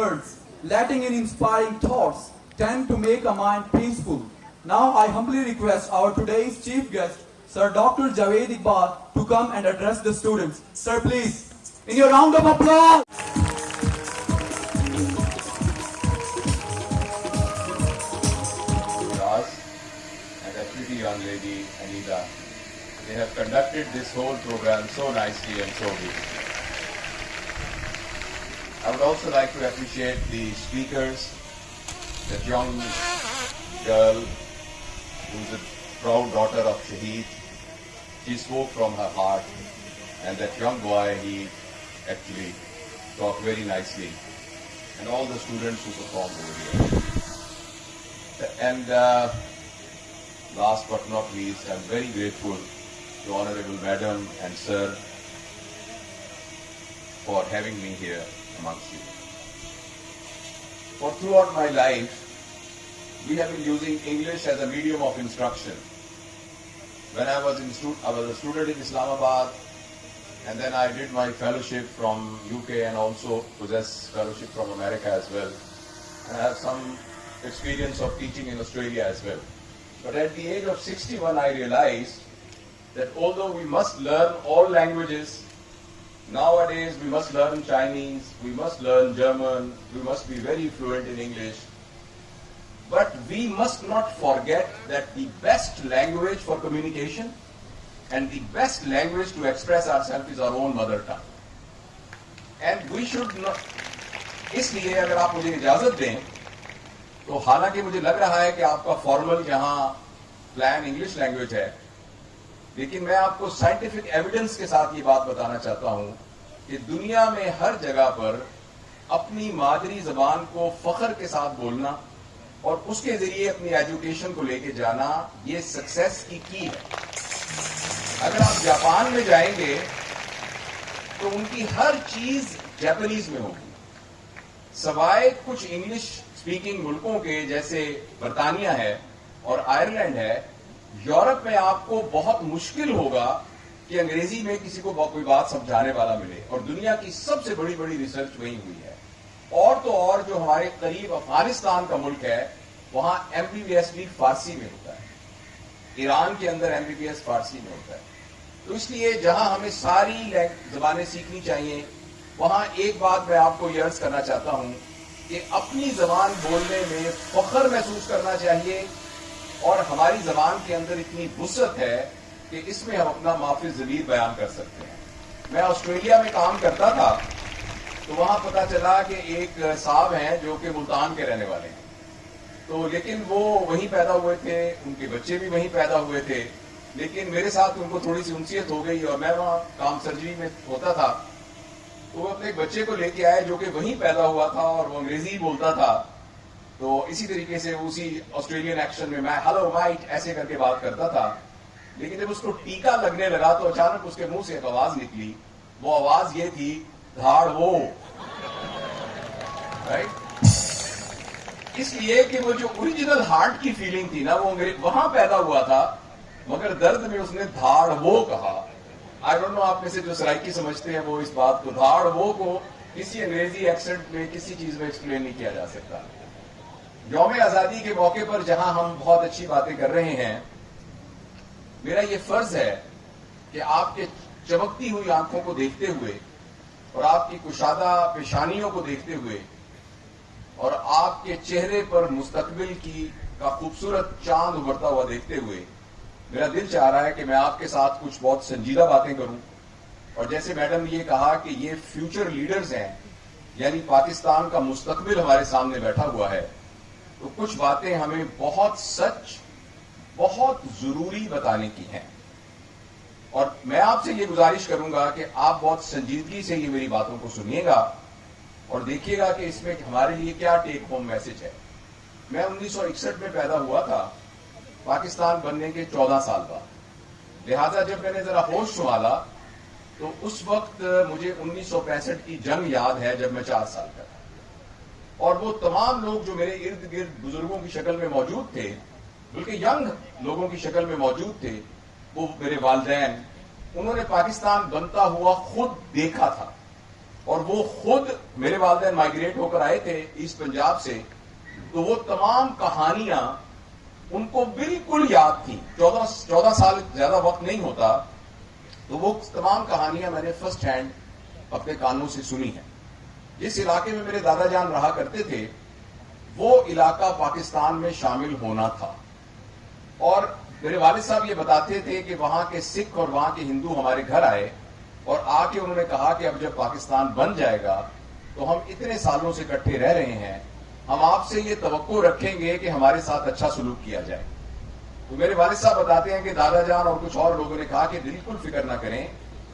words, letting in inspiring thoughts, tend to make a mind peaceful. Now I humbly request our today's chief guest, Sir Dr. Javed Iqbal, come and address the students. Sir, please, in your round of applause. And that pretty young lady, Anita. They have conducted this whole program so nicely and so beautifully. I would also like to appreciate the speakers, that young girl who's a proud daughter of Shaheed. She spoke from her heart and that young boy, he actually talked very nicely. And all the students who performed over here. And uh, last but not least, I'm very grateful to Honorable Madam and Sir for having me here amongst you. For throughout my life, we have been using English as a medium of instruction. When I was in stu- I was a student in Islamabad, and then I did my fellowship from UK and also possess fellowship from America as well. And I have some experience of teaching in Australia as well. But at the age of 61, I realized that although we must learn all languages, nowadays we must learn Chinese, we must learn German, we must be very fluent in English. But we must not forget that the best language for communication and the best language to express are is our own mother tongue. And we should not اس لیے اگر آپ مجھے اجازت دیں تو حالانکہ مجھے لگ رہا ہے کہ آپ کا فارمل یہاں پلان انگلش لینگویج ہے لیکن میں آپ کو سائنٹیفک ایویڈنس کے ساتھ یہ بات بتانا چاہتا ہوں کہ دنیا میں ہر جگہ پر اپنی مادری زبان کو فخر کے ساتھ بولنا اور اس کے ذریعے اپنی ایجوکیشن کو لے کے جانا یہ سکسیس کی کی ہے۔ اگر آپ جاپان میں جائیں گے تو ان کی ہر چیز جیپنیز میں ہوگی۔ سوائے کچھ انگلش اسپیکنگ ملکوں کے جیسے برطانیہ ہے اور آئرلینڈ ہے، یورپ میں آپ کو بہت مشکل ہوگا کہ انگریزی میں کسی کو کوئی بات سمجھانے والا ملے اور دنیا کی سب سے بڑی بڑی ریسرچ وہی ہوئی ہے۔ اور تو اور جو ہمارے قریب افغانستان کا ملک ہے، وہاں ایم بی بی ایس بھی فارسی میں ہوتا ہے۔ ایران کے اندر M B B S Farsi میں ہوتا ہے۔ تو اس لیے جہاں ہمیں ساری زبانیں سیکھنی چاہیے، وہاں ایک بات میں آپ کو یہ عرض کرنا چاہتا ہوں کہ اپنی زبان بولنے میں فخر محسوس کرنا چاہیے۔ اور ہماری زبان کے اندر اتنی وسعت ہے کہ اس میں ہم اپنا معافی ضمیر بیان کر سکتے ہیں۔ میں آسٹریلیا میں کام کرتا تھا۔ تو وہاں پتا چلا کہ ایک صاحب ہیں جو کہ ملتان کے رہنے والے ہیں۔ تو لیکن وہ وہیں پیدا ہوئے تھے، ان کے بچے بھی وہیں پیدا ہوئے تھے۔ لیکن میرے ساتھ ان کو تھوڑی سی انسیت ہو گئی اور میں وہاں کام سرجری میں ہوتا تھا۔ تو وہ اپنے ایک بچے کو لے کے آئے جو کہ وہیں پیدا ہوا تھا اور وہ انگریزی بولتا تھا۔ تو اسی طریقے سے اسی آسٹریلین ایکشن میں میں ہلو مائٹ ایسے کر کے بات کرتا تھا۔ لیکن جب اس کو ٹیکا لگنے لگا تو اچانک اس کے منہ سے ایک آواز نکلی۔ وہ آواز یہ تھی، دھاڑ وہ right? اس لیے کہ وہ جو اوریجنل ہارٹ کی فیلنگ تھی نا، وہ وہاں پیدا ہوا تھا، مگر درد میں اس نے دھاڑ وہ کہا آئی ڈونٹ نو آپ میں سے جو سرائکی سمجھتے ہیں وہ اس بات کو دھاڑ وہ کو کسی انگریزی ایکسنٹ میں کسی چیز میں ایکسپلین نہیں کیا جا سکتا یوم آزادی کے موقع پر جہاں ہم بہت اچھی باتیں کر رہے ہیں، میرا یہ فرض ہے کہ آپ کے چمکتی ہوئی آنکھوں کو دیکھتے ہوئے اور آپ کی کشادہ پیشانیوں کو دیکھتے ہوئے اور آپ کے چہرے پر مستقبل کی کا خوبصورت چاند ابھرتا ہوا دیکھتے ہوئے میرا دل چاہ رہا ہے کہ میں آپ کے ساتھ کچھ بہت سنجیدہ باتیں کروں۔ اور جیسے میڈم نے یہ کہا کہ یہ فیوچر لیڈرز ہیں یعنی پاکستان کا مستقبل ہمارے سامنے بیٹھا ہوا ہے، تو کچھ باتیں ہمیں بہت سچ، بہت ضروری بتانے کی ہیں۔ اور میں آپ سے یہ گزارش کروں گا کہ آپ بہت سنجیدگی سے یہ میری باتوں کو سنیے گا۔ اور دیکھیے گا کہ اس میں ہمارے لیے کیا ٹیک ہوم میسج ہے۔ میں انیس سو اکسٹھ میں پیدا ہوا تھا، پاکستان بننے کے چودہ سال بعد۔ لہذا جب میں نے ذرا ہوش سنبھالا، تو اس وقت مجھے انیس سو پینسٹھ کی جنگ یاد ہے جب میں چار سال کا تھا۔ اور وہ تمام لوگ جو میرے ارد گرد بزرگوں کی شکل میں موجود تھے، بلکہ ینگ لوگوں کی شکل میں موجود تھے، وہ میرے والدین، انہوں نے پاکستان بنتا ہوا خود دیکھا تھا۔ اور وہ خود میرے والدین مائگریٹ ہو کر آئے تھے ایسٹ پنجاب سے، تو وہ تمام کہانیاں ان کو بالکل یاد تھی چودہ چودہ سال زیادہ وقت نہیں ہوتا، تو وہ تمام کہانیاں میں نے فرسٹ ہینڈ اپنے کانوں سے سنی ہیں۔ جس علاقے میں میرے دادا جان رہا کرتے تھے، وہ علاقہ پاکستان میں شامل ہونا تھا۔ اور میرے والد صاحب یہ بتاتے تھے کہ وہاں کے سکھ اور وہاں کے ہندو ہمارے گھر آئے۔ اور آ کے انہوں نے کہا کہ اب جب پاکستان بن جائے گا تو ہم اتنے سالوں سے کٹھے رہ رہے ہیں، ہم آپ سے یہ توقع رکھیں گے کہ ہمارے ساتھ اچھا سلوک کیا جائے۔ تو میرے والد صاحب بتاتے ہیں کہ دادا جان اور کچھ اور لوگوں نے کہا کہ بالکل فکر نہ کریں،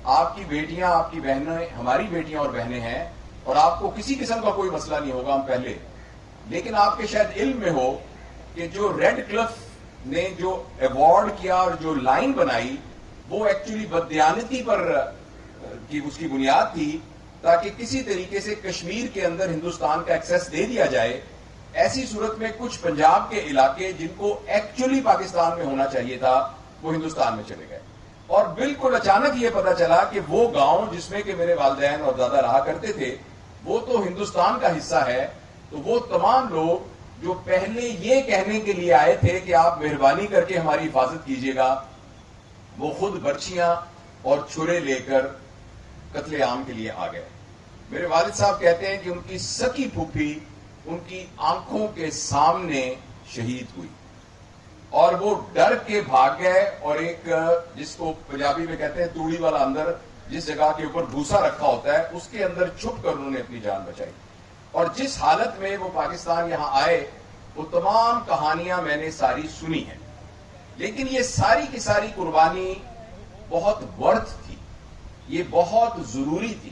آپ کی بیٹیاں، آپ کی بہنیں، ہماری بیٹیاں اور بہنیں ہیں اور آپ کو کسی قسم کا کوئی مسئلہ نہیں ہوگا ہم پہلے۔ لیکن آپ کے شاید علم میں ہو کہ جو ریڈ کلف نے جو ایوارڈ کیا اور جو لائن بنائی، وہ ایکچولی بدیانتی پر کی اس کی بنیاد تھی تاکہ کسی طریقے سے کشمیر کے اندر ہندوستان کا ایکسس دے دیا جائے، ایسی صورت میں کچھ پنجاب کے علاقے جن کو ایکچولی پاکستان میں ہونا چاہیے تھا، وہ ہندوستان میں چلے گئے۔ اور بالکل اچانک یہ پتا چلا کہ وہ گاؤں جس میں کہ میرے والدین اور دادا رہا کرتے تھے، وہ تو ہندوستان کا حصہ ہے، تو وہ تمام لوگ جو پہلے یہ کہنے کے لیے آئے تھے کہ آپ مہربانی کر کے ہماری حفاظت کیجیے گا، وہ خود برچیاں اور چھرے لے کر قتل عام کے لیے آ گئے میرے والد صاحب کہتے ہیں کہ ان کی سکی پھوپھی ان کی آنکھوں کے سامنے شہید ہوئی۔ اور وہ ڈر کے بھاگ گئے اور ایک، جس کو پنجابی میں کہتے ہیں توڑی والا اندر، جس جگہ کے اوپر بھوسا رکھا ہوتا ہے، اس کے اندر چھپ کر انہوں نے اپنی جان بچائی۔ اور جس حالت میں وہ پاکستان یہاں آئے، وہ تمام کہانیاں میں نے ساری سنی ہیں۔ لیکن یہ ساری کی ساری قربانی بہت ورتھ تھی۔ یہ بہت ضروری تھی۔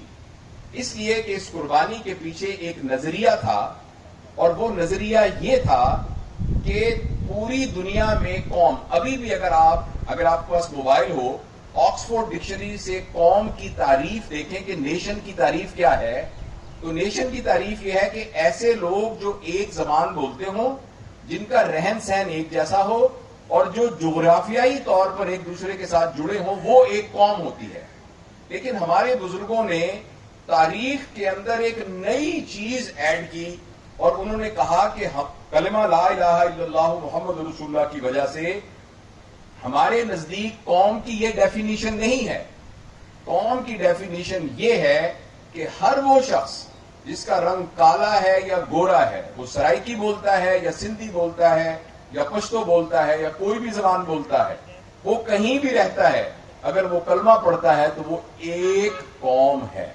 اس لیے کہ اس قربانی کے پیچھے ایک نظریہ تھا اور وہ نظریہ یہ تھا کہ پوری دنیا میں قوم، ابھی بھی اگر آپ اگر آپ کے پاس موبائل ہو، آکسفورڈ ڈکشنری سے قوم کی تعریف دیکھیں کہ نیشن کی تعریف کیا ہے۔ تو نیشن کی تعریف یہ ہے کہ ایسے لوگ جو ایک زبان بولتے ہوں، جن کا رہن سہن ایک جیسا ہو اور جو جغرافیائی طور پر ایک دوسرے کے ساتھ جڑے ہوں، وہ ایک قوم ہوتی ہے۔ لیکن ہمارے بزرگوں نے تاریخ کے اندر ایک نئی چیز ایڈ کی اور انہوں نے کہا کہ کلمہ لا الہ الا اللہ محمد رسول اللہ کی وجہ سے ہمارے نزدیک قوم کی یہ ڈیفینیشن نہیں ہے۔ قوم کی ڈیفینیشن یہ ہے کہ ہر وہ شخص جس کا رنگ کالا ہے یا گورا ہے، وہ سرائکی بولتا ہے یا سندھی بولتا ہے یا پشتو بولتا ہے یا کوئی بھی زبان بولتا ہے، وہ کہیں بھی رہتا ہے۔ اگر وہ کلمہ پڑھتا ہے تو وہ ایک قوم ہے۔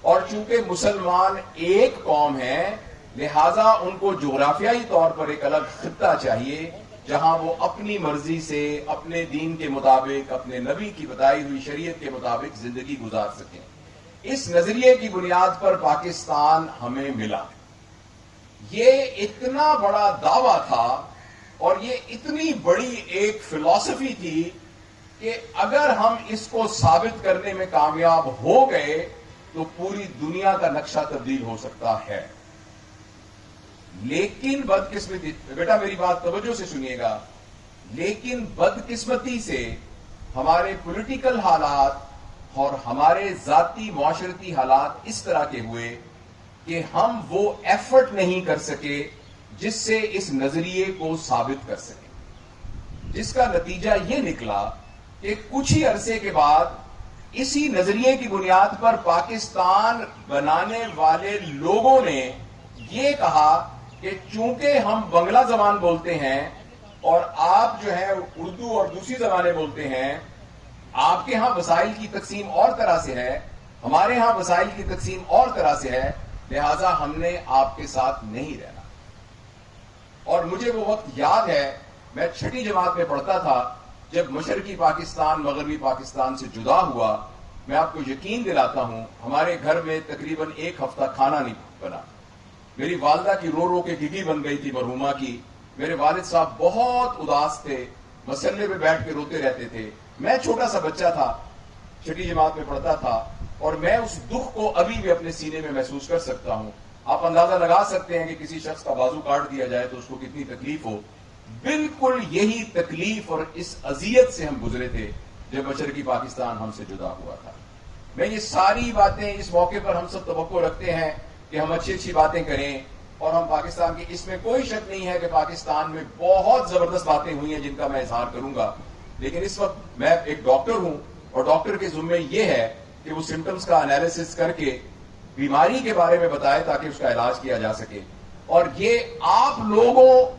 اور چونکہ مسلمان ایک قوم ہے لہذا ان کو جغرافیائی طور پر ایک الگ خطہ چاہیے، جہاں وہ اپنی مرضی سے اپنے دین کے مطابق، اپنے نبی کی بتائی ہوئی شریعت کے مطابق زندگی گزار سکیں۔ اس نظریے کی بنیاد پر پاکستان ہمیں ملا۔ یہ اتنا بڑا دعویٰ تھا اور یہ اتنی بڑی ایک فلسفی تھی کہ اگر ہم اس کو ثابت کرنے میں کامیاب ہو گئے تو پوری دنیا کا نقشہ تبدیل ہو سکتا ہے۔ لیکن بدقسمتی، بیٹا میری بات توجہ سے سنیے گا۔ لیکن بدقسمتی سے ہمارے پولیٹیکل حالات اور ہمارے ذاتی معاشرتی حالات اس طرح کے ہوئے کہ ہم وہ ایفرٹ نہیں کر سکے جس سے اس نظریے کو ثابت کر سکے۔ جس کا نتیجہ یہ نکلا کہ کچھ ہی عرصے کے بعد اسی نظریے کی بنیاد پر پاکستان بنانے والے لوگوں نے یہ کہا کہ چونکہ ہم بنگلہ زبان بولتے ہیں اور آپ جو ہے اردو اور دوسری زبانیں بولتے ہیں، آپ کے ہاں وسائل کی تقسیم اور طرح سے ہے، ہمارے ہاں وسائل کی تقسیم اور طرح سے ہے، لہذا ہم نے آپ کے ساتھ نہیں رہنا۔ اور مجھے وہ وقت یاد ہے، میں چھٹی جماعت میں پڑھتا تھا جب مشرقی پاکستان، مغربی پاکستان سے جدا ہوا، میں آپ کو یقین دلاتا ہوں، ہمارے گھر میں تقریباً ایک ہفتہ کھانا نہیں بنا۔ میری والدہ کی رو رو کے گگی بن گئی تھی مرحوما کی۔ میرے والد صاحب بہت اداس تھے مسلے پہ بیٹھ کے روتے رہتے تھے۔ میں چھوٹا سا بچہ تھا، چھٹی جماعت میں پڑھتا تھا، اور میں اس دکھ کو ابھی بھی اپنے سینے میں محسوس کر سکتا ہوں۔ آپ اندازہ لگا سکتے ہیں کہ کسی شخص کا بازو کاٹ دیا جائے تو اس کو کتنی تکلیف ہو۔ بالکل یہی تکلیف اور اس اذیت سے ہم گزرے تھے جب مشرقی پاکستان ہم سے جدا ہوا تھا۔ میں یہ ساری باتیں اس موقع پر ہم سب توقع رکھتے ہیں کہ ہم اچھی اچھی باتیں کریں اور ہم پاکستان کی اس میں کوئی شک نہیں ہے کہ پاکستان میں بہت زبردست باتیں ہوئی ہیں جن کا میں اظہار کروں گا۔ لیکن اس وقت میں ایک ڈاکٹر ہوں اور ڈاکٹر کے ذمے یہ ہے کہ وہ سمٹمز کا انالیسس کر کے بیماری کے بارے میں بتائے تاکہ اس کا علاج کیا جا سکے۔ اور یہ آپ لوگوں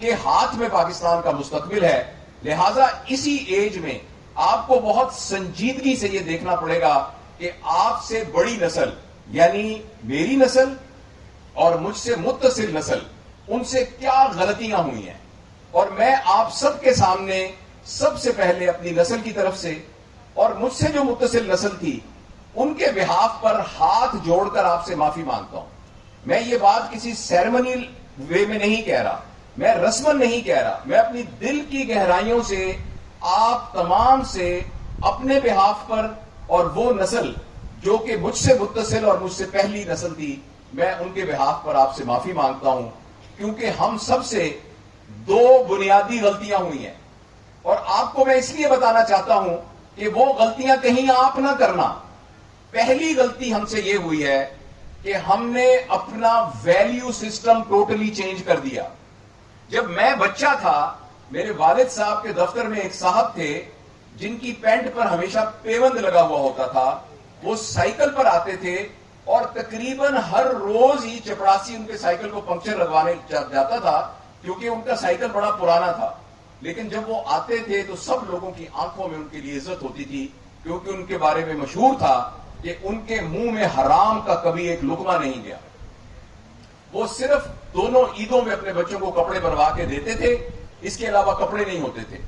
کے ہاتھ میں پاکستان کا مستقبل ہے۔ لہذا اسی ایج میں آپ کو بہت سنجیدگی سے یہ دیکھنا پڑے گا کہ آپ سے بڑی نسل یعنی میری نسل اور مجھ سے متصل نسل، ان سے کیا غلطیاں ہوئی ہیں؟ اور میں آپ سب کے سامنے سب سے پہلے اپنی نسل کی طرف سے، اور مجھ سے جو متصل نسل تھی، ان کے بحاف پر ہاتھ جوڑ کر آپ سے معافی مانگتا ہوں۔ میں یہ بات کسی سیرمنی وے میں نہیں کہہ رہا۔ میں رسمن نہیں کہہ رہا، میں اپنی دل کی گہرائیوں سے، آپ تمام سے اپنے بحاف پر اور وہ نسل جو کہ مجھ سے متصل اور مجھ سے پہلی نسل تھی، میں ان کے بحاف پر آپ سے معافی مانگتا ہوں، کیونکہ ہم سب سے دو بنیادی غلطیاں ہوئی ہیں۔ اور آپ کو میں اس لیے بتانا چاہتا ہوں کہ وہ غلطیاں کہیں آپ نہ کرنا۔ پہلی غلطی ہم سے یہ ہوئی ہے کہ ہم نے اپنا ویلیو سسٹم ٹوٹلی چینج کر دیا۔ جب میں بچہ تھا، میرے والد صاحب کے دفتر میں ایک صاحب تھے، جن کی پینٹ پر ہمیشہ پیوند لگا ہوا ہوتا تھا، وہ سائیکل پر آتے تھے اور تقریباً ہر روز ہی چپڑاسی ان کے سائیکل کو پنکچر لگوانے جاتا تھا، کیونکہ ان کا سائیکل بڑا پرانا تھا۔ لیکن جب وہ آتے تھے تو سب لوگوں کی آنکھوں میں ان کے لیے عزت ہوتی تھی، کیونکہ ان کے بارے میں مشہور تھا کہ ان کے منہ میں حرام کا کبھی ایک لکما نہیں گیا۔ وہ صرف دونوں عیدوں میں اپنے بچوں کو کپڑے بنوا کے دیتے تھے، اس کے علاوہ کپڑے نہیں ہوتے تھے۔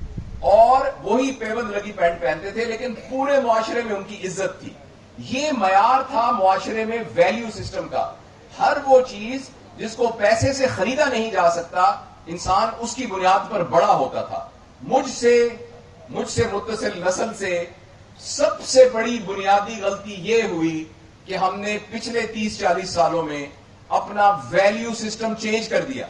اور وہی پیبند لگی پینٹ پہنتے تھے، لیکن پورے معاشرے میں ان کی عزت تھی۔ یہ معیار تھا معاشرے میں ویلیو سسٹم کا۔ ہر وہ چیز جس کو پیسے سے خریدا نہیں جا سکتا، انسان اس کی بنیاد پر بڑا ہوتا تھا۔ مجھ سے مجھ سے متصل نسل سے سب سے بڑی بنیادی غلطی یہ ہوئی کہ ہم نے پچھلے تیس چالیس سالوں میں اپنا ویلیو سسٹم چینج کر دیا۔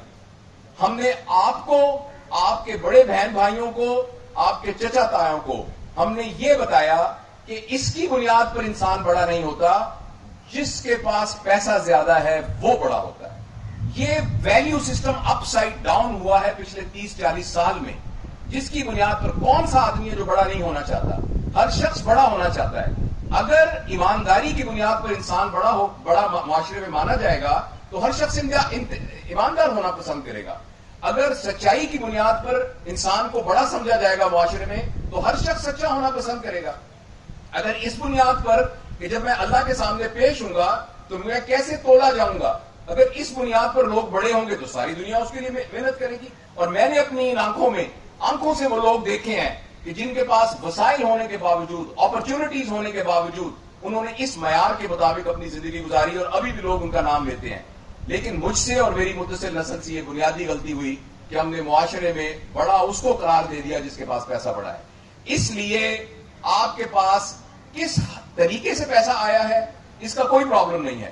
ہم نے آپ کو، آپ کے بڑے بہن بھائیوں کو، آپ کے چچا تایوں کو، ہم نے یہ بتایا کہ اس کی بنیاد پر انسان بڑا نہیں ہوتا، جس کے پاس پیسہ زیادہ ہے وہ بڑا ہوتا ہے۔ یہ value system upside down ہوا ہے پچھلے تیس، چالیس سال میں۔ جس کی بنیاد پر کون سا آدمی ہے جو بڑا نہیں ہونا چاہتا؟ ہر شخص بڑا ہونا چاہتا ہے۔ اگر ایمانداری کی بنیاد پر انسان بڑا ہو، بڑا معاشرے میں مانا جائے گا، تو ہر شخص ایماندار ہونا پسند کرے گا۔ اگر سچائی کی بنیاد پر انسان کو بڑا سمجھا جائے گا معاشرے میں، تو ہر شخص سچا ہونا پسند کرے گا۔ اگر اس بنیاد پر کہ جب میں اللہ کے سامنے پیش ہوں گا، تو میں کیسے تولا جاؤں گا؟ اگر اس بنیاد پر لوگ بڑے ہوں گے، تو ساری دنیا اس کے لیے محنت کرے گی۔ اور میں نے اپنی ان آنکھوں میں، آنکھوں سے وہ لوگ دیکھے ہیں۔ کہ جن کے پاس وسائل ہونے کے باوجود اپرچونٹیز ہونے کے باوجود انہوں نے اس معیار کے مطابق اپنی زندگی گزاری اور ابھی بھی لوگ ان کا نام لیتے ہیں۔ لیکن مجھ سے اور میری متصل نسل سے یہ بنیادی غلطی ہوئی کہ ہم نے معاشرے میں بڑا اس کو قرار دے دیا جس کے پاس پیسہ بڑا ہے۔ اس لیے آپ کے پاس کس طریقے سے پیسہ آیا ہے، اس کا کوئی پرابلم نہیں ہے۔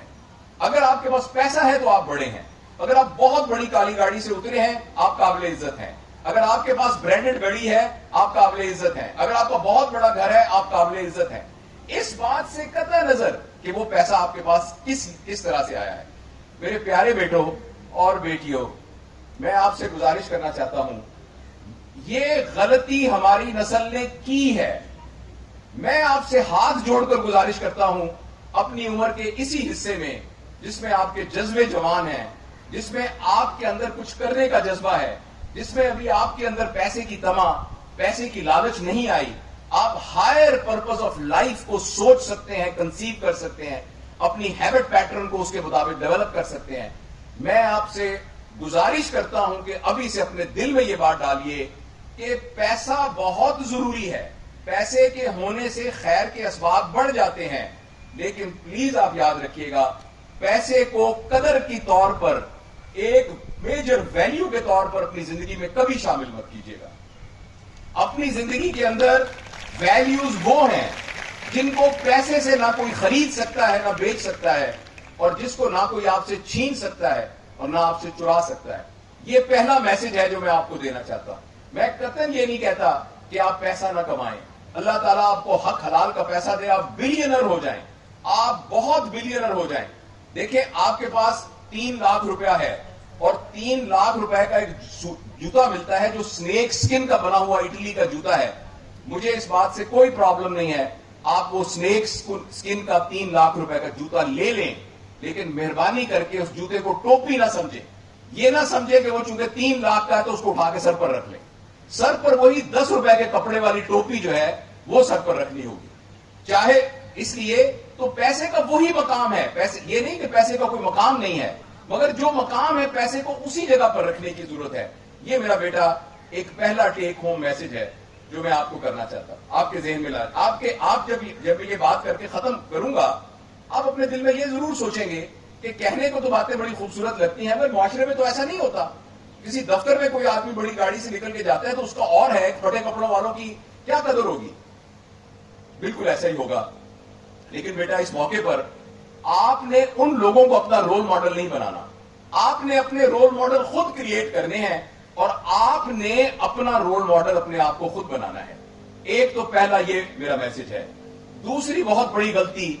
اگر آپ کے پاس پیسہ ہے تو آپ بڑے ہیں۔ اگر آپ بہت بڑی کالی گاڑی سے اترے ہیں، آپ قابل عزت ہیں۔ اگر آپ کے پاس برانڈڈ گڑی ہے، آپ قابل عزت ہیں۔ اگر آپ کا بہت بڑا گھر ہے، آپ قابل عزت ہیں۔ اس بات سے قطع نظر کہ وہ پیسہ آپ کے پاس کس کس طرح سے آیا ہے۔ میرے پیارے بیٹوں اور بیٹیوں، میں آپ سے گزارش کرنا چاہتا ہوں۔ یہ غلطی ہماری نسل نے کی ہے۔ میں آپ سے ہاتھ جوڑ کر گزارش کرتا ہوں، اپنی عمر کے اسی حصے میں، جس میں آپ کے جذبے جوان ہیں، جس میں آپ کے اندر کچھ کرنے کا جذبہ ہے۔ جس میں ابھی آپ کے اندر پیسے کی تما، پیسے کی لالچ نہیں آئی۔ آپ ہائر پرپز آف لائف کو سوچ سکتے ہیں کنسیو کر سکتے ہیں۔ اپنی ہیبٹ پیٹرن کو اس کے مطابق ڈیولپ کر سکتے ہیں۔ میں آپ سے گزارش کرتا ہوں کہ ابھی سے اپنے دل میں یہ بات ڈالیے کہ پیسہ بہت ضروری ہے۔ پیسے کے ہونے سے خیر کے اسباب بڑھ جاتے ہیں۔ لیکن پلیز آپ یاد رکھیے گا، پیسے کو قدر کی طور پر ایک میجر ویلیو کے طور پر اپنی زندگی میں کبھی شامل مت کیجیے گا۔ اپنی زندگی کے اندر ویلیوز وہ ہیں جن کو پیسے سے نہ کوئی خرید سکتا ہے، نہ بیچ سکتا ہے، اور جس کو نہ کوئی آپ سے چھین سکتا ہے اور نہ آپ سے چرا سکتا ہے۔ یہ پہلا میسج ہے جو میں آپ کو دینا چاہتا ہوں۔ میں قطن یہ نہیں کہتا کہ آپ پیسہ نہ کمائیں۔ اللہ تعالیٰ آپ کو حق حلال کا پیسہ دے، آپ بلینر ہو جائیں۔ آپ بہت بلینر ہو جائیں۔ دیکھیں، آپ کے پاس تین لاکھ روپیہ ہے۔ اور تین لاکھ روپے کا ایک جوتا ملتا ہے جو سنیک سکن کا بنا ہوا اٹلی کا جوتا ہے۔ مجھے اس بات سے کوئی پرابلم نہیں ہے۔ آپ وہ سنیک سکن کا تین لاکھ روپے کا جوتا لے لیں، لیکن مہربانی کر کے اس جوتے کو ٹوپی نہ سمجھیں۔ یہ نہ سمجھے کہ وہ چونکہ تین لاکھ کا ہے تو اس کو اٹھا کے سر پر رکھ لیں۔ سر پر وہی دس روپے کے کپڑے والی ٹوپی جو ہے، وہ سر پر رکھنی ہوگی۔ چاہے اس لیے تو پیسے کا وہی مقام ہے۔ پیسے یہ نہیں کہ پیسے کا کوئی مقام نہیں ہے۔ مگر جو مقام ہے پیسے کو اسی جگہ پر رکھنے کی ضرورت ہے۔ یہ میرا بیٹا ایک پہلا ٹیک ہوم میسج ہے جو میں آپ کو کرنا چاہتا ہوں۔ آپ کے ذہن میں لا آپ کے آپ جب جب یہ بات کر کے ختم کروں گا، آپ اپنے دل میں یہ ضرور سوچیں گے کہ کہنے کو تو باتیں بڑی خوبصورت لگتی ہیں، مگر معاشرے میں تو ایسا نہیں ہوتا۔ کسی دفتر میں کوئی آدمی بڑی گاڑی سے نکل کے جاتا ہے تو اس کا اور ہے چھوٹے کپڑوں والوں کی کیا قدر ہوگی؟ بالکل ایسا ہی ہوگا۔ لیکن بیٹا، اس موقع پر آپ نے ان لوگوں کو اپنا رول ماڈل نہیں بنانا۔ آپ نے اپنے رول ماڈل خود کریٹ کرنے ہیں اور آپ نے اپنا رول ماڈل اپنے آپ کو خود بنانا ہے۔ ایک تو پہلا یہ میرا میسج ہے۔ دوسری بہت بڑی غلطی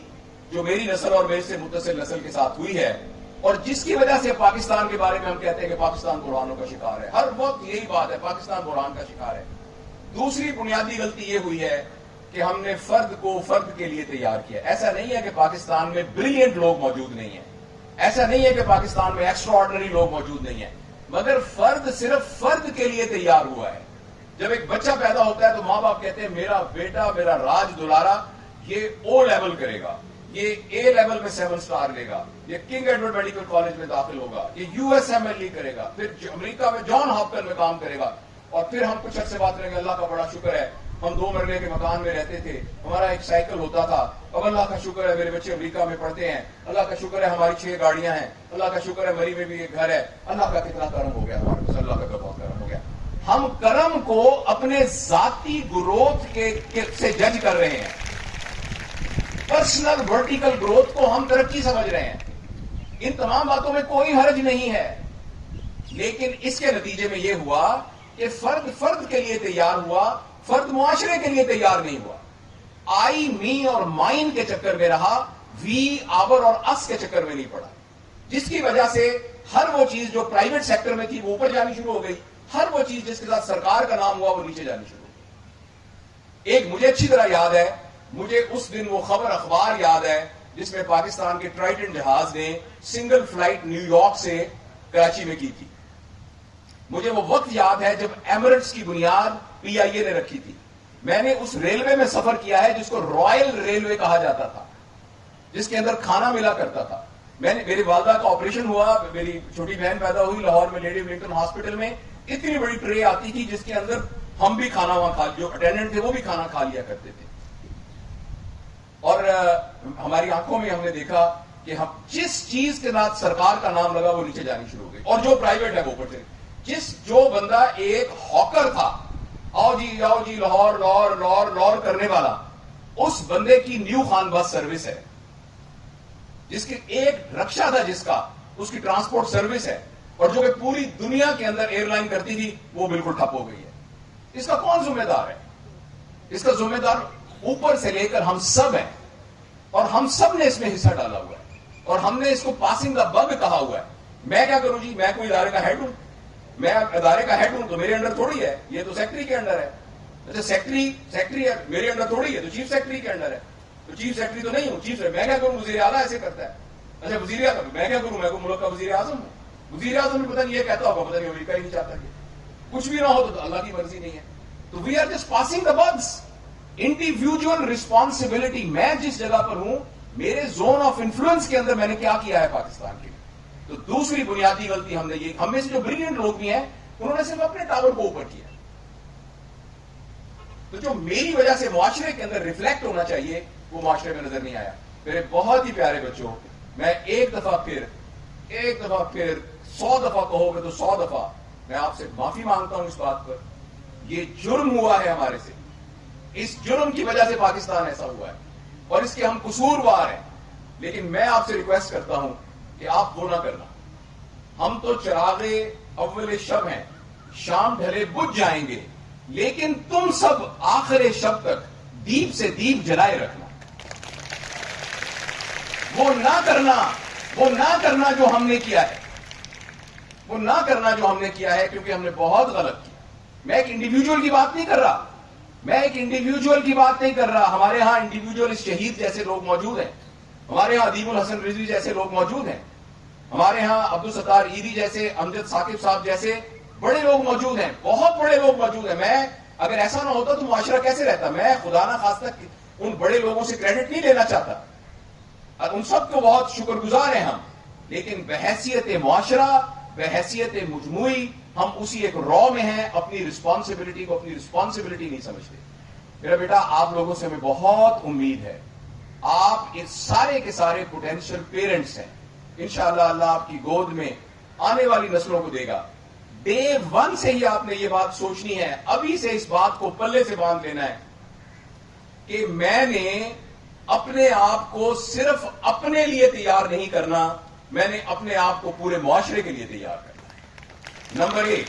جو میری نسل اور میرے سے متصل نسل کے ساتھ ہوئی ہے اور جس کی وجہ سے پاکستان کے بارے میں ہم کہتے ہیں کہ پاکستان بحرانوں کا شکار ہے۔ ہر وقت یہی بات ہے، پاکستان بحران کا شکار ہے۔ دوسری بنیادی غلطی یہ ہوئی ہے کہ ہم نے فرد کو فرد کے لیے تیار کیا۔ ایسا نہیں ہے کہ پاکستان میں بریلینٹ لوگ موجود نہیں ہیں۔ ایسا نہیں ہے کہ پاکستان میں ایکسٹرا آرڈنری لوگ موجود نہیں ہیں۔ مگر فرد صرف فرد کے لیے تیار ہوا ہے۔ جب ایک بچہ پیدا ہوتا ہے تو ماں باپ کہتے ہیں، میرا بیٹا، میرا راج دلارا، یہ او لیول کرے گا۔ یہ اے لیول میں سیون سٹار لے گا۔ یہ کنگ ایڈورڈ میڈیکل کالج میں داخل ہوگا۔ یہ U S M L E کرے گا۔ پھر امریکہ میں جان ہاپکن میں کام کرے گا۔ اور پھر ہم کچھ عرصے بات کریں گے، اللہ کا بڑا شکر ہے۔ ہم دو مرلے کے مکان میں رہتے تھے۔ ہمارا ایک سائیکل ہوتا تھا۔ اب اللہ کا شکر ہے میرے بچے امریکہ میں پڑھتے ہیں۔ اللہ کا شکر ہے ہماری چھ گاڑیاں ہیں۔ اللہ کا شکر ہے مری میں بھی ایک گھر ہے۔ اللہ کا کتنا کرم ہو گیا۔ ہمارے اللہ کا بہت کرم ہو گیا۔ ہم کرم کو اپنے ذاتی گروتھ کے سے جج کر رہے ہیں۔ پرسنل ورٹیکل گروتھ کو ہم ترقی سمجھ رہے ہیں۔ ان تمام باتوں میں کوئی حرج نہیں ہے۔ لیکن اس کے نتیجے میں یہ ہوا کہ فرد فرد کے لیے تیار ہوا۔ فرد معاشرے کے لیے تیار نہیں ہوا۔ آئی، می اور مائن کے چکر میں رہا، وی، آور اور اس کے چکر میں نہیں پڑا۔ جس کی وجہ سے ہر وہ چیز جو پرائیویٹ سیکٹر میں تھی وہ اوپر جانی شروع ہو گئی۔ ہر وہ چیز جس کے ساتھ سرکار کا نام ہوا وہ نیچے جانی شروع ہو گئی۔ ایک مجھے اچھی طرح یاد ہے، مجھے اس دن وہ خبر، اخبار یاد ہے، جس میں پاکستان کے ٹرائٹن جہاز نے سنگل فلائٹ نیو یارک سے کراچی میں کی تھی۔ مجھے وہ وقت یاد ہے جب ایمرٹس کی بنیاد پی آئی اے نے رکھی تھی۔ میں نے اس ریلوے میں سفر کیا ہے جس کو رائل ریلوے کہا جاتا تھا، جس کے اندر کھانا ملا کرتا تھا۔ میں نے، میری والدہ کا آپریشن ہوا، میری چھوٹی بہن پیدا ہوئی لاہور میں، لیڈی ولنگٹن ہاسپٹل میں۔ اتنی بڑی ٹرے آتی تھی جس کے اندر ہم بھی کھانا وہاں کھا، جو اٹینڈنٹ تھے وہ بھی کھانا کھا لیا کرتے تھے۔ اور ہماری آنکھوں میں ہم نے دیکھا کہ ہم جس چیز کے ساتھ سرکار کا نام لگا وہ نیچے جانی شروع ہو گئی۔ اور جو پرائیویٹ ہے وہ اوپر سے۔ جس، جو بندہ ایک ہاکر تھا آؤ جی آؤ جی لاہور لاہور لاہور لاہور کرنے والا۔ اس بندے کی نیو خان بس سروس ہے۔ جس کی ایک رکشا تھا جس کا، اس کی ٹرانسپورٹ سروس ہے۔ اور جو کہ پوری دنیا کے اندر ایئر لائن کرتی تھی، وہ بالکل ٹھپ ہو گئی ہے۔ اس کا کون ذمہ دار ہے؟ اس کا ذمہ دار اوپر سے لے کر ہم سب ہیں۔ اور ہم سب نے اس میں حصہ ڈالا ہوا ہے۔ اور ہم نے اس کو پاسنگ کا بگ کہا ہوا ہے۔ میں کیا کروں جی؟ میں کوئی ادارے کا ہیڈ ہوں۔ میں ادارے کا ہیڈ ہوں تو میرے انڈر تھوڑی ہے، یہ تو سیکٹری کے انڈر ہے۔ اچھا سیکٹری سیکٹری ہے، میرے انڈر تھوڑی ہے، تو چیف سیکٹری کے انڈر ہے۔ تو چیف سیکٹری تو نہیں ہوں چیف میں کیا کروں؟ وزیر اعلیٰ ایسے کرتا ہے۔ اچھا وزیر اعظم، میں کیا کروں؟ میں ملک کا وزیر اعظم ہوں۔ وزیر اعظم پتہ نہیں یہ کہتا ہوگا، پتہ نہیں امریکہ ہی نہیں چاہتا کہ کچھ بھی نہ ہو تو اللہ کی مرضی نہیں ہے۔ تو we are just passing the bucks individual responsibility میں جس جگہ پر ہوں، میرے زون آف انفلوئنس کے اندر میں نے کیا کیا ہے پاکستان کے۔ تو دوسری بنیادی غلطی ہم نے یہ ہم میں سے جو بریلینٹ لوگ بھی ہیں، انہوں نے صرف اپنے ٹاور کو اوپر کیا۔ تو جو میری وجہ سے معاشرے کے اندر ریفلیکٹ ہونا چاہیے، وہ معاشرے میں نظر نہیں آیا۔ میرے بہت ہی پیارے بچوں، میں ایک دفعہ پھر ایک دفعہ پھر سو دفعہ کہو گے تو سو دفعہ میں آپ سے معافی مانگتا ہوں اس بات پر۔ یہ جرم ہوا ہے ہمارے سے۔ اس جرم کی وجہ سے پاکستان ایسا ہوا ہے اور اس کے ہم قصوروار ہیں۔ لیکن میں آپ سے ریکویسٹ کرتا ہوں کہ آپ وہ نہ کرنا۔ ہم تو چراغے اول شب ہیں، شام ڈھلے بجھ جائیں گے، لیکن تم سب آخر شب تک دیپ سے دیپ جلائے رکھنا۔ وہ نہ کرنا، وہ نہ کرنا جو ہم نے کیا ہے۔ وہ نہ کرنا جو ہم نے کیا ہے کیونکہ ہم نے بہت غلط کیا۔ میں ایک انڈیویجل کی بات نہیں کر رہا۔ میں ایک انڈیویجل کی بات نہیں کر رہا۔ ہمارے ہاں انڈیویجل شہید جیسے لوگ موجود ہیں۔ ہمارے ہاں ادیب الحسن رضوی جیسے لوگ موجود ہیں۔ ہمارے ہاں عبد الستار عیدی جیسے، امجد ثاقب صاحب جیسے بڑے لوگ موجود ہیں، بہت بڑے لوگ موجود ہیں۔ میں اگر ایسا نہ ہوتا تو معاشرہ کیسے رہتا؟ میں خدا نہ خاص تک ان بڑے لوگوں سے کریڈٹ نہیں لینا چاہتا۔ ان سب کو بہت شکر گزار ہیں ہم۔ لیکن بحیثیت معاشرہ، بحیثیت مجموعی، ہم اسی ایک رو میں ہیں، اپنی رسپانسبلٹی کو اپنی رسپانسبلٹی نہیں سمجھتے۔ میرا بیٹا، آپ لوگوں سے ہمیں بہت امید ہے۔ آپ اس سارے کے سارے پوٹینشیل پیرنٹس ہیں۔ انشاءاللہ اللہ آپ کی گود میں آنے والی نسلوں کو دے گا۔ ڈے ون سے ہی آپ نے یہ بات سوچنی ہے، ابھی سے اس بات کو پلے سے باندھ لینا ہے کہ میں نے اپنے آپ کو صرف اپنے لیے تیار نہیں کرنا، میں نے اپنے آپ کو پورے معاشرے کے لیے تیار کرنا ہے۔ نمبر ایک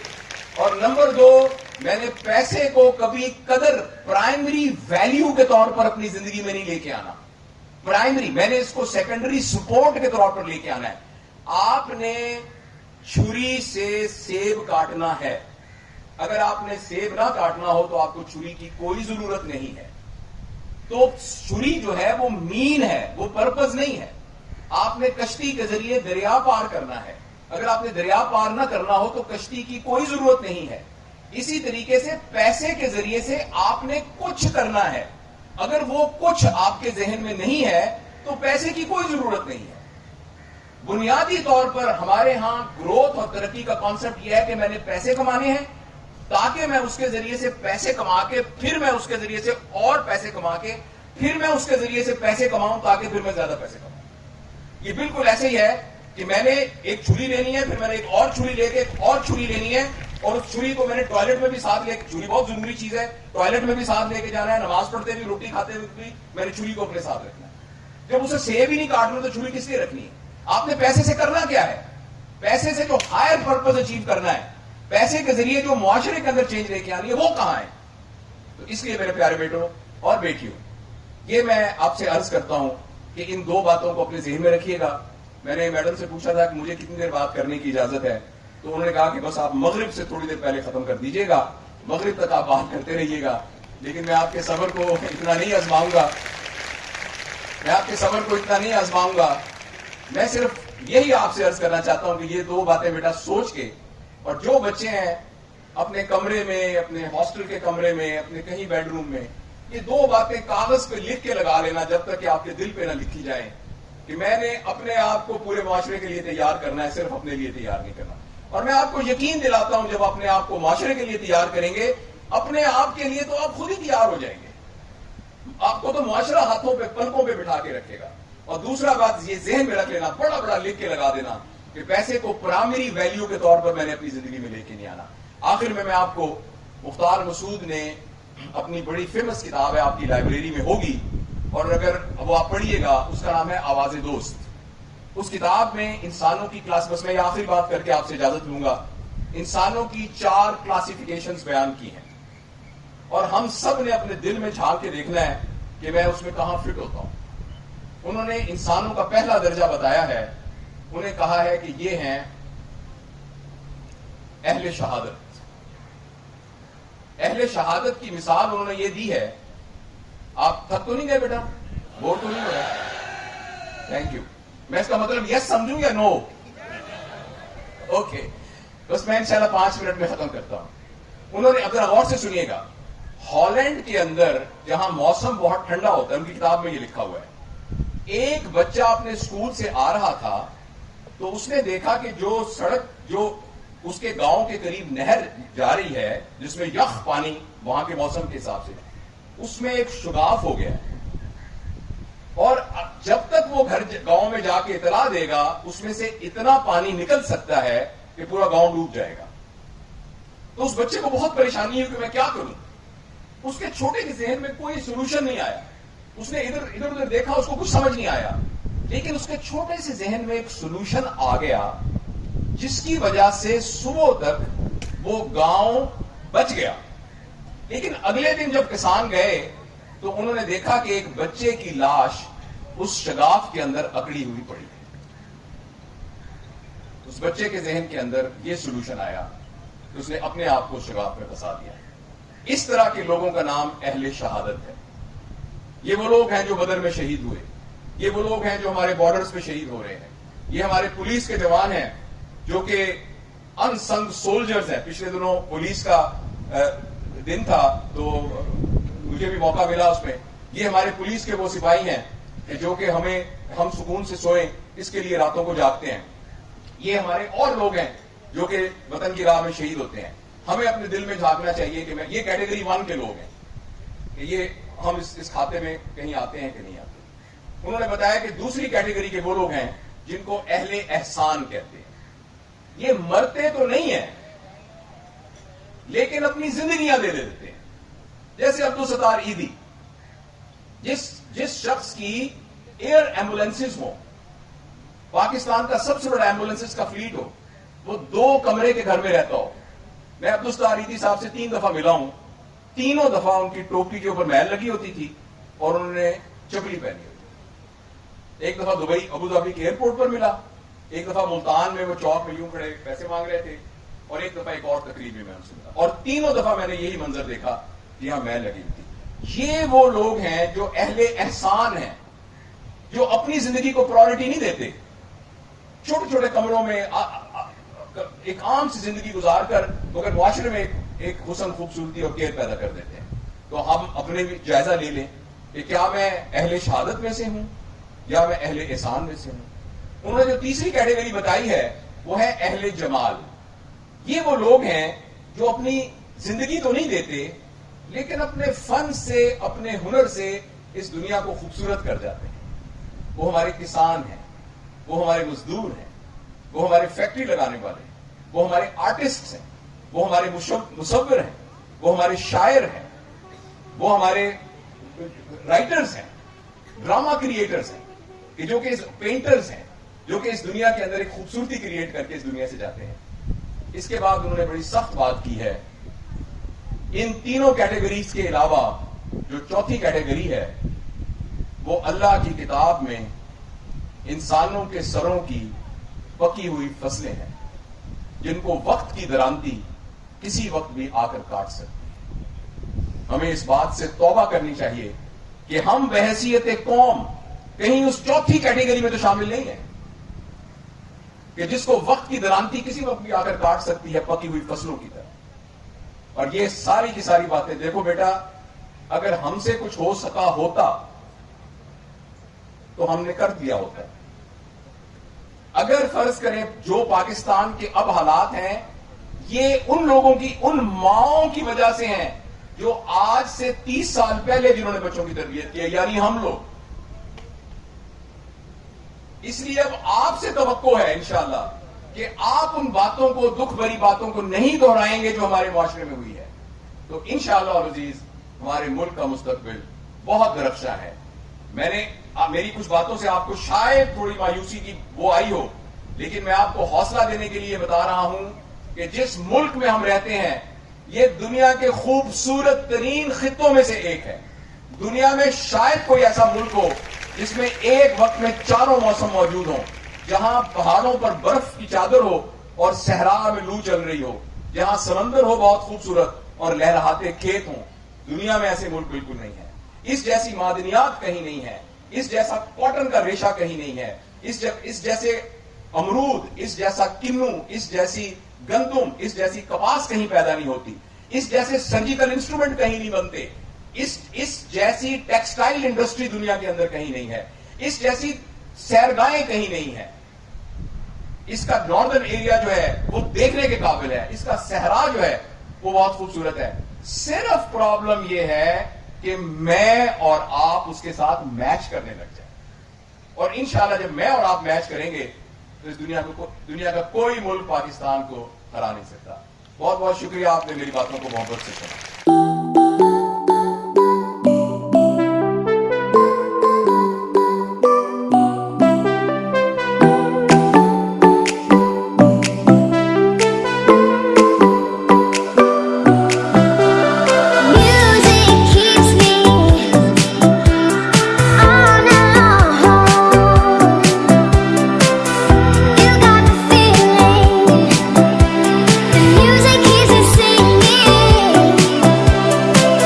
اور نمبر دو، میں نے پیسے کو کبھی قدر پرائمری ویلیو کے طور پر اپنی زندگی میں نہیں لے کے آنا۔ پرائمری، میں نے اس کو سیکنڈری سپورٹ کے طور پر لے کے آنا ہے۔ آپ نے چھری سے سیب کاٹنا ہے۔ اگر آپ نے سیب نہ کاٹنا ہو تو آپ کو چھری کی کوئی ضرورت نہیں ہے۔ تو چھری جو ہے وہ مین ہے، وہ پرپز نہیں ہے۔ آپ نے کشتی کے ذریعے دریا پار کرنا ہے۔ اگر آپ نے دریا پار نہ کرنا ہو تو کشتی کی کوئی ضرورت نہیں ہے۔ اسی طریقے سے پیسے کے ذریعے سے آپ نے کچھ کرنا ہے۔ اگر وہ کچھ آپ کے ذہن میں نہیں ہے، تو پیسے کی کوئی ضرورت نہیں ہے۔ بنیادی طور پر ہمارے ہاں گروتھ اور ترقی کا کانسیپٹ یہ ہے کہ میں نے پیسے کمانے ہیں، تاکہ میں اس کے ذریعے سے پیسے کما کے، پھر میں اس کے ذریعے سے اور پیسے کما کے، پھر میں اس کے ذریعے سے پیسے کماؤں تاکہ پھر میں زیادہ پیسے کماؤں۔ یہ بالکل ایسے ہی ہے کہ میں نے ایک چھری لینی ہے، پھر میں نے ایک اور چھری لے کے، ایک اور چھری لینی ہے اور اس چھری کو میں نے ٹوائلٹ میں بھی ساتھ لے کے چھری بہت ضروری چیز ہے، ٹوائلٹ میں بھی ساتھ لے کے جانا ہے، نماز پڑھتے بھی، روٹی کھاتے ہوئے بھی میں نے چھری کو اپنے ساتھ رکھنا ہے۔ جب اسے سیب ہی نہیں کاٹنا تو چھری کس لیے رکھنی ہے؟ آپ نے پیسے سے کرنا کیا ہے؟ پیسے سے جو ہائر پرپز اچیو کرنا ہے۔ پیسے کے ذریعے جو معاشرے کے اندر چینج لے کے آنی ہے، وہ کہاں ہے؟ تو اس لیے میرے پیارے بیٹوں اور بیٹیوں، یہ میں آپ سے عرض کرتا ہوں کہ ان دو باتوں کو اپنے ذہن میں رکھیے گا۔ میں نے میڈم سے پوچھا تھا کہ مجھے کتنی دیر بات کرنے کی اجازت ہے۔ تو انہوں نے کہا کہ بس آپ مغرب سے تھوڑی دیر پہلے ختم کر دیجیے گا، مغرب تک آپ بات کرتے رہیے گا۔ لیکن میں آپ کے صبر کو اتنا نہیں آزماؤں گا۔ میں آپ کے صبر کو اتنا نہیں آزماؤں گا۔ میں صرف یہی آپ سے عرض کرنا چاہتا ہوں کہ یہ دو باتیں بیٹا سوچ کے اور جو بچے ہیں اپنے کمرے میں، اپنے ہاسٹل کے کمرے میں، اپنے کہیں بیڈ روم میں، یہ دو باتیں کاغذ پہ لکھ کے لگا لینا جب تک کہ آپ کے دل پہ نہ لکھی جائیں کہ میں نے اپنے آپ کو پورے معاشرے کے لیے تیار کرنا ہے، صرف اپنے لیے تیار نہیں کرنا۔ اور میں آپ کو یقین دلاتا ہوں جب اپنے آپ کو معاشرے کے لیے تیار کریں گے، اپنے آپ کے لیے تو آپ خود ہی تیار ہو جائیں گے۔ آپ کو تو معاشرہ ہاتھوں پہ پلکوں پہ بٹھا کے رکھے گا۔ اور دوسرا بات، یہ ذہن میں رکھ لینا بڑا بڑا لکھ کے لگا دینا کہ پیسے کو پرائمری ویلیو کے طور پر میں نے اپنی زندگی میں لے کے نہیں آنا۔ آخر میں میں آپ کو مختار مسعود نے اپنی بڑی فیمس کتاب ہے، آپ کی لائبریری میں ہوگی۔ اور اگر وہ آپ پڑھیے گا، اس کا نام ہے آواز دوست۔ اس کتاب میں انسانوں کی کلاس بس میں یہ آخری بات کر کے آپ سے اجازت لوں گا۔ انسانوں کی چار کلاسیفیکیشن بیان کی ہیں۔ اور ہم سب نے اپنے دل میں جھانک کے دیکھنا ہے کہ میں اس میں کہاں فٹ ہوتا ہوں۔ انہوں نے انسانوں کا پہلا درجہ بتایا ہے۔ انہیں کہا ہے کہ یہ ہیں اہل شہادت۔ اہل شہادت کی مثال انہوں نے یہ دی ہے۔ آپ تھک تو نہیں گئے بیٹا؟ بور تو نہیں ہو رہا تھینک یو میں اس کا مطلب یس سمجھوں یا نو اوکے بس میں انشاءاللہ پانچ منٹ میں ختم کرتا ہوں. انہوں نے اگر غور سے سنیے گا. ہالینڈ کے اندر جہاں موسم بہت ٹھنڈا ہوتا ہے، ان کی کتاب میں یہ لکھا ہوا ہے. ایک بچہ اپنے اسکول سے آ رہا تھا، تو اس نے دیکھا کہ جو سڑک، جو اس کے گاؤں کے قریب نہر جا رہی ہے، جس میں یخ پانی وہاں کے موسم کے حساب سے اس میں ایک شگاف ہو گیا اور وہ گھر گاؤں میں جا کے اطلاع دے گا، اس میں سے اتنا پانی نکل سکتا ہے کہ پورا گاؤں ڈوب جائے گا۔ تو اس بچے کو بہت پریشانی ہے کہ میں کیا کروں؟ اس کے چھوٹے کے ذہن میں کوئی سولوشن نہیں آیا۔ اس نے ادھر ادھر ادھر دیکھا، اس کو کچھ سمجھ نہیں آیا۔ لیکن اس کے چھوٹے سے ذہن میں ایک سولوشن آ گیا، جس کی وجہ سے صبح تک وہ گاؤں بچ گیا۔ لیکن اگلے دن جب کسان گئے، تو انہوں نے دیکھا کہ ایک بچے کی لاش اس شگاف کے اندر اکڑی ہوئی پڑی۔ اس بچے کے ذہن کے اندر یہ سولوشن آیا کہ اس نے اپنے آپ کو شگاف میں پھنسا دیا اس طرح کے لوگوں کا نام اہل شہادت ہے۔ یہ وہ لوگ ہیں جو بدر میں شہید ہوئے۔ یہ وہ لوگ ہیں جو ہمارے بارڈرز پہ شہید ہو رہے ہیں۔ یہ ہمارے پولیس کے جوان ہیں جو کہ ان سنگ سولجرز ہیں۔ پچھلے دنوں پولیس کا دن تھا تو مجھے بھی موقع ملا اس میں۔ یہ ہمارے پولیس کے وہ سپاہی ہیں۔ جو کہ ہمیں ہم سکون سے سوئیں، اس کے لیے راتوں کو جاگتے ہیں۔ یہ ہمارے اور لوگ ہیں جو کہ وطن کی راہ میں شہید ہوتے ہیں۔ ہمیں اپنے دل میں جھانکنا چاہیے کہ میں، یہ کیٹیگری ون کے لوگ ہیں کہ یہ ہم اس اس کھاتے میں کہیں آتے ہیں کہ نہیں آتے۔ انہوں نے بتایا کہ دوسری کیٹیگری کے وہ لوگ ہیں جن کو اہل احسان کہتے ہیں۔ یہ مرتے تو نہیں ہیں، لیکن اپنی زندگیاں دے دیتے ہیں۔ جیسے عبد الستار عیدی، جس جس شخص کی ایئر ایمبولینس ہو پاکستان کا سب سے بڑا ایمبولینس کا فلیٹ ہو وہ دو کمرے کے گھر میں رہتا ہو۔ میں عبد صاحب سے تین دفعہ ملا ہوں۔ تینوں دفعہ ان کی ٹوپی کے اوپر محل لگی ہوتی تھی اور انہوں نے چپلی پہنی ہوتی ایک دفعہ دبئی، ابو دھابی کے ایئرپورٹ پر ملا۔ ایک دفعہ ملتان میں وہ چوک میں یوں کھڑے پیسے مانگ رہے تھے۔ اور ایک دفعہ ایک اور تقریب میں ان سے ملا۔ اور تینوں دفعہ میں نے یہی منظر دیکھا کہ یہاں محل لگی ہوئی تھی۔ یہ وہ لوگ ہیں جو اہل احسان ہیں، جو اپنی زندگی کو پرائرٹی نہیں دیتے۔ چھوٹے چھوٹے کمروں میں ایک عام سی زندگی گزار کر، مگر معاشرے میں ایک حسن، خوبصورتی اور کیئر پیدا کر دیتے ہیں۔ تو ہم اپنے بھی جائزہ لے لیں کہ کیا میں اہل شہادت میں سے ہوں یا میں اہل احسان میں سے ہوں؟ انہوں نے جو تیسری کیٹیگری بتائی ہے، وہ ہے اہل جمال۔ یہ وہ لوگ ہیں جو اپنی زندگی تو نہیں دیتے لیکن اپنے فن سے، اپنے ہنر سے اس دنیا کو خوبصورت کر جاتے ہیں۔ وہ ہمارے کسان ہیں، وہ ہمارے مزدور ہیں، وہ ہمارے فیکٹری لگانے والے ہیں، وہ ہمارے آرٹسٹ ہیں، وہ ہمارے مصور ہیں، وہ ہمارے شاعر ہیں، وہ ہمارے رائٹرز ہیں ڈراما کریٹرز ہیں، کہ جو کہ پینٹرز ہیں، جو کہ اس دنیا کے اندر ایک خوبصورتی کریٹ کر کے اس دنیا سے جاتے ہیں۔ اس کے بعد انہوں نے بڑی سخت بات کی ہے۔ ان تینوں کیٹیگریز کے علاوہ جو چوتھی کیٹیگری ہے، وہ اللہ کی کتاب میں انسانوں کے سروں کی پکی ہوئی فصلیں ہیں، جن کو وقت کی درانتی کسی وقت بھی آ کر کاٹ سکتی ہمیں اس بات سے توبہ کرنی چاہیے کہ ہم بحثیت قوم کہیں اس چوتھی کیٹیگری میں تو شامل نہیں ہے کہ جس کو وقت کی درانتی کسی وقت بھی آ کر کاٹ سکتی ہے پکی ہوئی فصلوں کی طرح اور یہ ساری کی ساری باتیں، دیکھو بیٹا، اگر ہم سے کچھ ہو سکا ہوتا، تو ہم نے کر دیا ہوتا۔ اگر فرض کریں جو پاکستان کے اب حالات ہیں، یہ ان لوگوں کی، ان ماؤں کی وجہ سے ہیں جو آج سے تیس سال پہلے جنہوں نے بچوں کی تربیت کی ہے یعنی ہم لوگ۔ اس لیے اب آپ سے توقع ہے، انشاءاللہ کہ آپ ان باتوں کو، دکھ بری باتوں کو نہیں دہرائیں گے جو ہمارے معاشرے میں ہوئی ہے۔ تو انشاءاللہ عزیز، ہمارے ملک کا مستقبل بہت درخشا ہے۔ میں نے میری کچھ باتوں سے آپ کو شاید تھوڑی مایوسی کی وہ آئی ہو، لیکن میں آپ کو حوصلہ دینے کے لیے بتا رہا ہوں کہ جس ملک میں ہم رہتے ہیں، یہ دنیا کے خوبصورت ترین خطوں میں سے ایک ہے۔ دنیا میں شاید کوئی ایسا ملک ہو جس میں ایک وقت میں چاروں موسم موجود ہوں۔ جہاں پہاڑوں پر برف کی چادر ہو اور صحرا میں لو چل رہی ہو۔ جہاں سمندر ہو بہت خوبصورت اور لہراتے کھیت ہوں۔ دنیا میں ایسے ملک بالکل نہیں ہے اس جیسی معدنیات کہیں نہیں ہے اس جیسا کاٹن کا ریشہ کہیں نہیں ہے۔ اس جیسے امرود، اس جیسا کنو، اس جیسی گندم، اس جیسی کپاس کہیں پیدا نہیں ہوتی۔ اس جیسے سرجیکل انسٹرومنٹ کہیں نہیں بنتے۔ اس اس جیسی ٹیکسٹائل انڈسٹری دنیا کے اندر کہیں نہیں ہے۔ اس جیسی سیرگاہیں کہیں نہیں ہے اس کا ناردرن ایریا جو ہے، وہ دیکھنے کے قابل ہے۔ اس کا صحرا جو ہے، وہ بہت خوبصورت ہے۔ صرف پرابلم یہ ہے کہ میں اور آپ اس کے ساتھ میچ کرنے لگ جائیں۔ اور انشاءاللہ جب میں اور آپ میچ کریں گے، تو اس دنیا کو، دنیا کا کوئی ملک پاکستان کو ہرا نہیں سکتا۔ بہت بہت شکریہ آپ نے میری باتوں کو محبت سے سنا۔